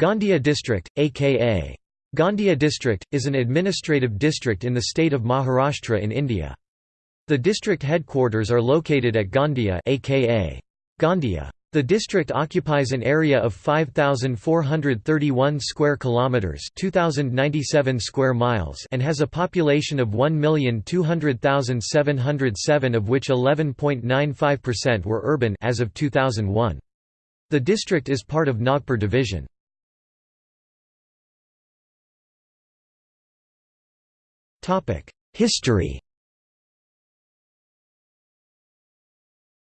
Gondia district, aka Gondia district, is an administrative district in the state of Maharashtra in India. The district headquarters are located at Gondia aka Gondia. The district occupies an area of 5431 square kilometers, 2097 square miles, and has a population of 1,200,707 of which 11.95% were urban as of 2001. The district is part of Nagpur division. History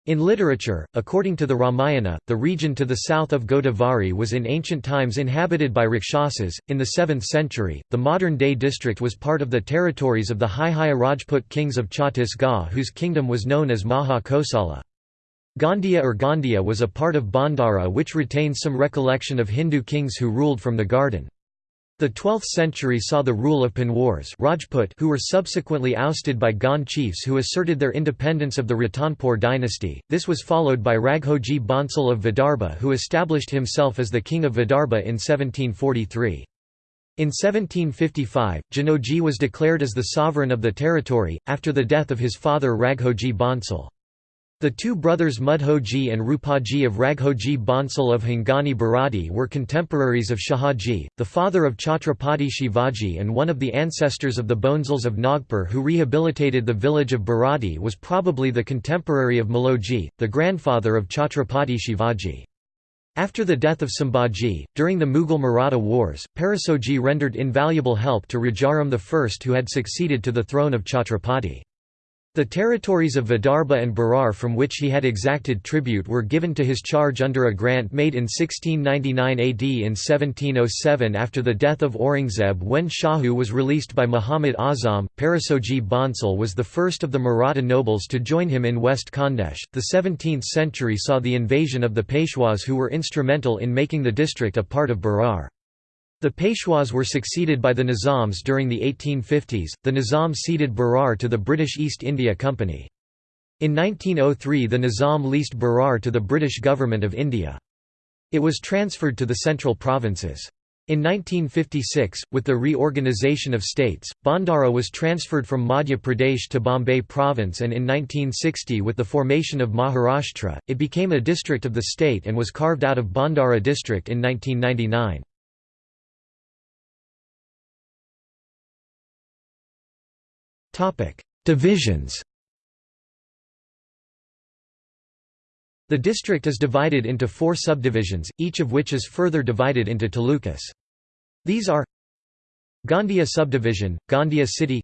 In literature, according to the Ramayana, the region to the south of Godavari was in ancient times inhabited by Rakshasas. In the 7th century, the modern day district was part of the territories of the Haihaya Rajput kings of Chhattisgarh, whose kingdom was known as Maha Kosala. Gondia or Gondia was a part of Bhandara which retains some recollection of Hindu kings who ruled from the garden. The 12th century saw the rule of Panwars Rajput who were subsequently ousted by Gond chiefs who asserted their independence of the Ratanpur dynasty. This was followed by Raghoji Bhonsle of Vidarbha who established himself as the king of Vidarbha in 1743. In 1755, Janoji was declared as the sovereign of the territory, after the death of his father Raghoji Bhonsle. The two brothers Mudhoji and Rupaji of Raghoji Bhonsle of Hingani Bharati were contemporaries of Shahaji, the father of Chhatrapati Shivaji and one of the ancestors of the Bhonsles of Nagpur who rehabilitated the village of Bharati was probably the contemporary of Maloji, the grandfather of Chhatrapati Shivaji. After the death of Sambhaji, during the Mughal-Maratha wars, Parasoji rendered invaluable help to Rajaram I who had succeeded to the throne of Chhatrapati. The territories of Vidarbha and Berar from which he had exacted tribute were given to his charge under a grant made in 1699 AD in 1707 after the death of Aurangzeb when Shahu was released by Muhammad Azam. Parasoji Bhonsle was the first of the Maratha nobles to join him in West Khandesh. The 17th century saw the invasion of the Peshwas who were instrumental in making the district a part of Berar. The Peshwas were succeeded by the Nizams during the 1850s, the Nizam ceded Berar to the British East India Company. In 1903 the Nizam leased Berar to the British Government of India. It was transferred to the central provinces. In 1956, with the reorganisation of states, Bhandara was transferred from Madhya Pradesh to Bombay province and in 1960 with the formation of Maharashtra, it became a district of the state and was carved out of Bhandara district in 1999. Divisions The district is divided into four subdivisions, each of which is further divided into talukas. These are Gondia subdivision, Gondia city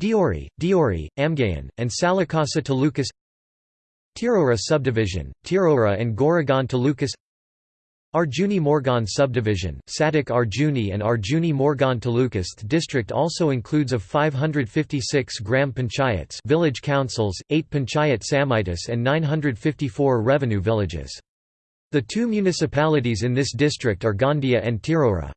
Deori, Deori, Amgaon, and Salekasa talukas Tirora subdivision, Tirora and Goregaon talukas Arjuni Morgaon subdivision, Sadak Arjuni and Arjuni Morgaon talukas district also includes of 556 gram panchayats village councils, 8 panchayat samitis and 954 revenue villages. The two municipalities in this district are Gondia and Tirora.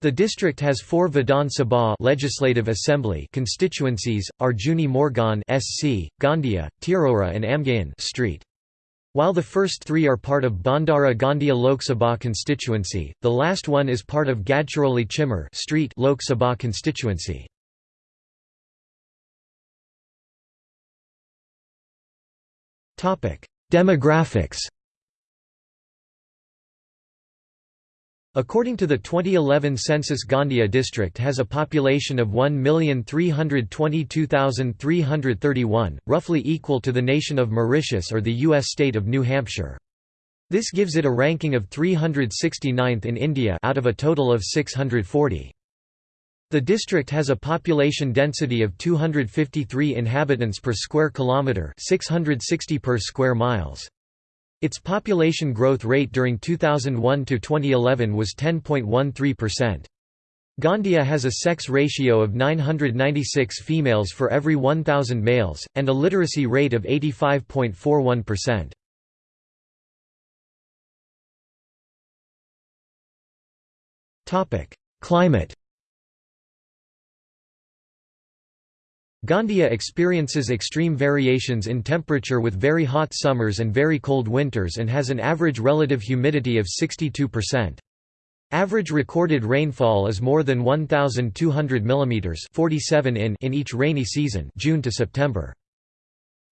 The district has four Vidhan Sabha legislative assembly constituencies, Arjuni Morgaon SC, Gondia, Tirora and Amgaon street. While the first three are part of Bhandara Gondia Lok Sabha constituency, the last one is part of Gadchiroli Chimur street Lok Sabha constituency. Demographics According to the 2011 census Gondia district has a population of 1,322,331, roughly equal to the nation of Mauritius or the U.S. state of New Hampshire. This gives it a ranking of 369th in India out of a total of 640. The district has a population density of 253 inhabitants per square kilometre 660 per square miles. Its population growth rate during 2001 to 2011 was 10.13%. Gondia has a sex ratio of 996 females for every 1,000 males, and a literacy rate of 85.41%. Climate Gondia experiences extreme variations in temperature with very hot summers and very cold winters and has an average relative humidity of 62%. Average recorded rainfall is more than 1,200 mm 47 in in each rainy season June to September.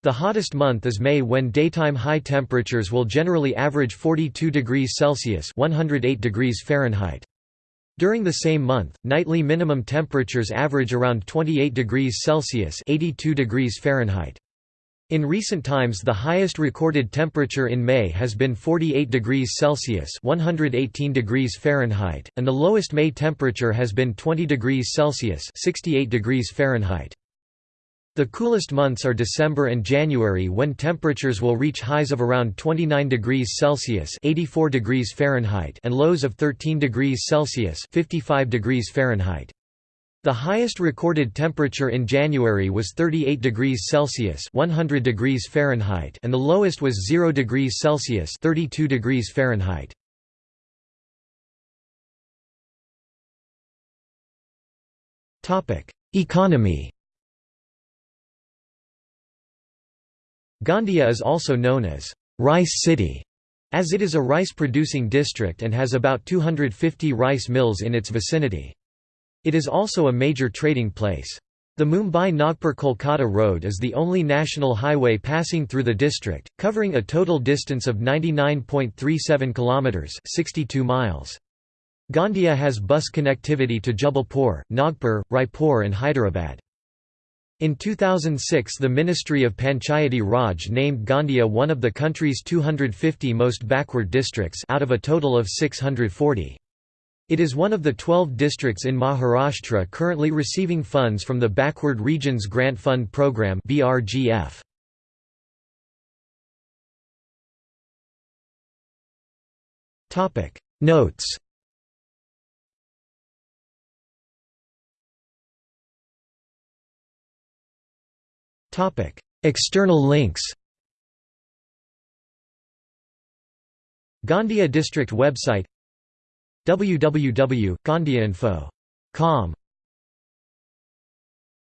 The hottest month is May when daytime high temperatures will generally average 42 degrees Celsius 108 degrees Fahrenheit. During the same month, nightly minimum temperatures average around 28 degrees Celsius 82 degrees Fahrenheit. In recent times the highest recorded temperature in May has been 48 degrees Celsius 118 degrees Fahrenheit, and the lowest May temperature has been 20 degrees Celsius 68 degrees Fahrenheit. The coolest months are December and January when temperatures will reach highs of around 29 degrees Celsius (84 degrees Fahrenheit) and lows of 13 degrees Celsius (55 degrees Fahrenheit). The highest recorded temperature in January was 38 degrees Celsius (100 degrees Fahrenheit) and the lowest was 0 degrees Celsius (32 degrees Fahrenheit). Economy Gondia is also known as Rice City, as it is a rice-producing district and has about 250 rice mills in its vicinity. It is also a major trading place. The Mumbai-Nagpur-Kolkata Road is the only national highway passing through the district, covering a total distance of 99.37 kilometers (62 miles). Gondia has bus connectivity to Jabalpur, Nagpur, Raipur and Hyderabad. In 2006 the Ministry of Panchayati Raj named Gondia one of the country's 250 most backward districts out of a total of 640. It is one of the 12 districts in Maharashtra currently receiving funds from the Backward Regions Grant Fund Programme BRGF. Notes External links Gondia District website www.gondiainfo.com